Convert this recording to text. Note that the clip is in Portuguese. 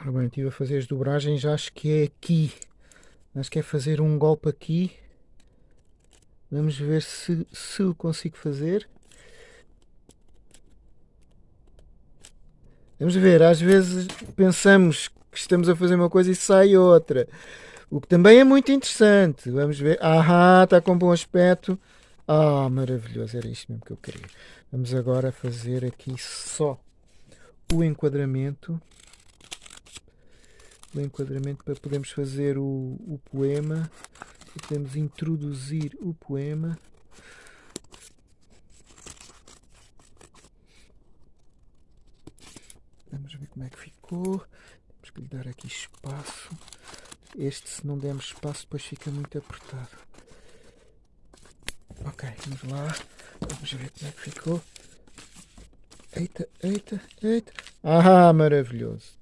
Ora bem, estive a fazer as dobragens, acho que é aqui. Acho que é fazer um golpe aqui. Vamos ver se, se o consigo fazer. Vamos ver, às vezes pensamos que estamos a fazer uma coisa e sai outra. O que também é muito interessante. Vamos ver. Ah, está com bom aspecto. Ah, maravilhoso. Era isto mesmo que eu queria. Vamos agora fazer aqui só o enquadramento o enquadramento para podermos fazer o, o poema. Podemos introduzir o poema. Vamos ver como é que ficou. Temos que lhe dar aqui espaço. Este se não dermos espaço depois fica muito apertado. Ok, vamos lá. Vamos ver como é que ficou. Eita, eita, eita. Ah, maravilhoso